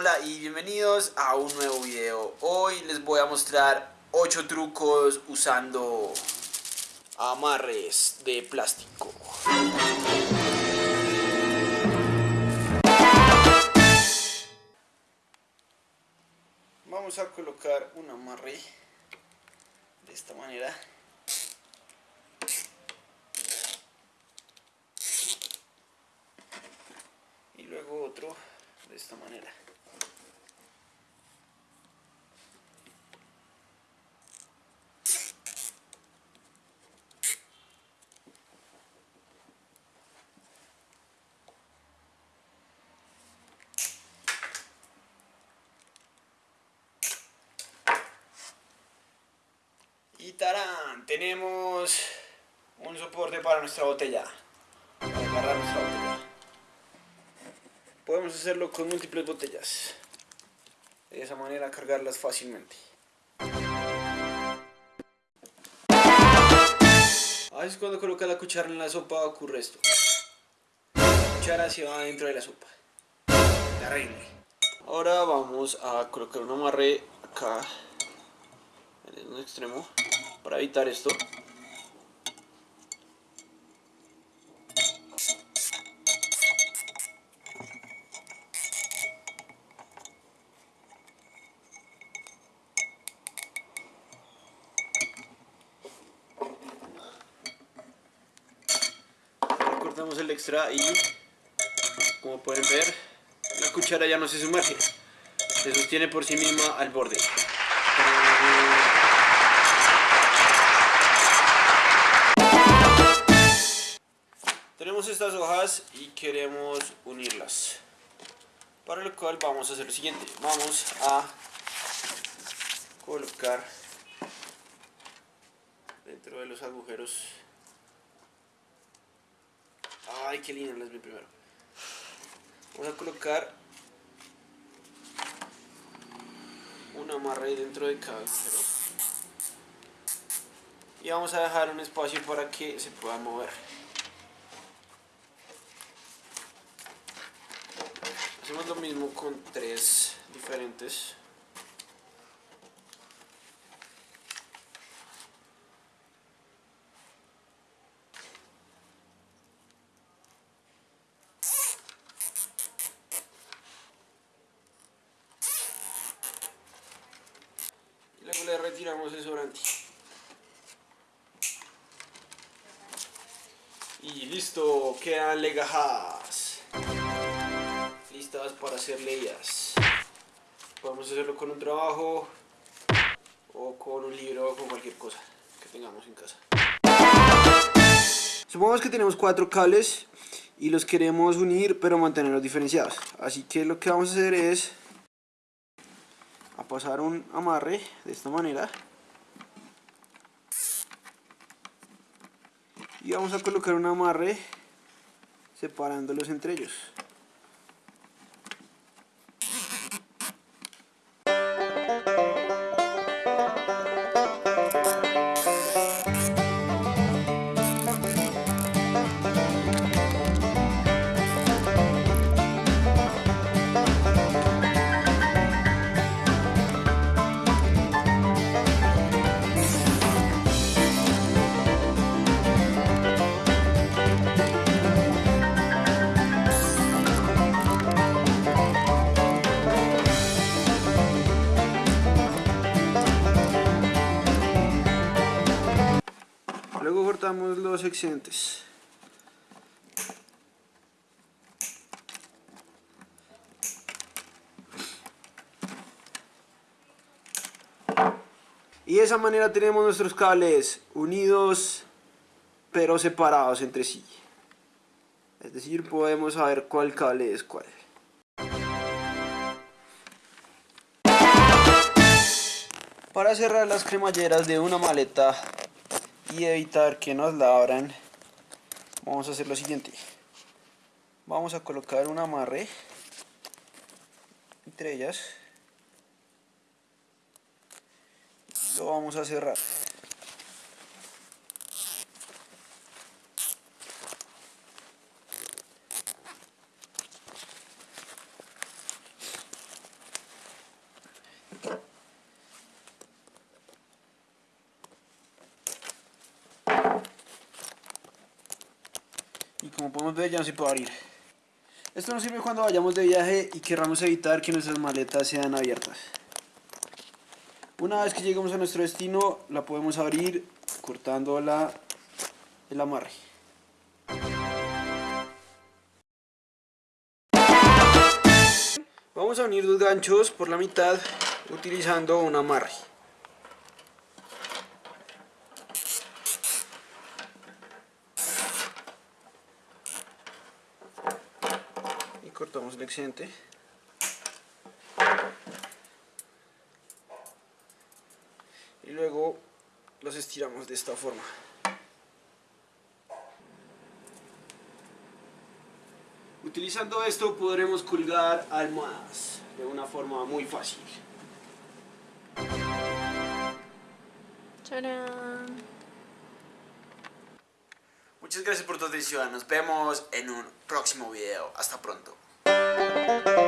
Hola y bienvenidos a un nuevo video. Hoy les voy a mostrar 8 trucos usando amarres de plástico. Vamos a colocar un amarre de esta manera. Y luego otro de esta manera. Tenemos un soporte para nuestra botella. Nuestra botella. Podemos hacerlo con múltiples botellas. De esa manera cargarlas fácilmente. A veces cuando coloca la cuchara en la sopa ocurre esto. La cuchara se va dentro de la sopa. Ahora vamos a colocar un amarre acá en un extremo para evitar esto. Cortamos el extra y como pueden ver la cuchara ya no se sumerge se sostiene por sí misma al borde tenemos estas hojas y queremos unirlas. Para lo cual vamos a hacer lo siguiente. Vamos a colocar dentro de los agujeros. Ay qué lindo las vi primero. Vamos a colocar un amarre dentro de cada agujero. Y vamos a dejar un espacio para que se pueda mover lo mismo con tres diferentes. Y luego le retiramos el sobrante. Y listo, quedan legajadas para hacer leyes podemos hacerlo con un trabajo o con un libro o con cualquier cosa que tengamos en casa. Supongamos que tenemos cuatro cables y los queremos unir pero mantenerlos diferenciados. Así que lo que vamos a hacer es a pasar un amarre de esta manera. Y vamos a colocar un amarre separándolos entre ellos cortamos los excedentes. Y de esa manera tenemos nuestros cables unidos pero separados entre sí. Es decir, podemos saber cuál cable es cuál. Para cerrar las cremalleras de una maleta y evitar que nos la abran. Vamos a hacer lo siguiente. Vamos a colocar un amarre entre ellas. Lo vamos a cerrar como podemos ver ya no se puede abrir. Esto nos sirve cuando vayamos de viaje y querramos evitar que nuestras maletas sean abiertas. Una vez que lleguemos a nuestro destino, la podemos abrir cortando la, el amarre. Vamos a unir dos ganchos por la mitad utilizando un amarre. El excedente. Y luego los estiramos de esta forma. Utilizando esto podremos colgar almohadas de una forma muy fácil. ¡Tarán! Muchas gracias por tu atención. Nos vemos en un próximo video. Hasta pronto. Thank you.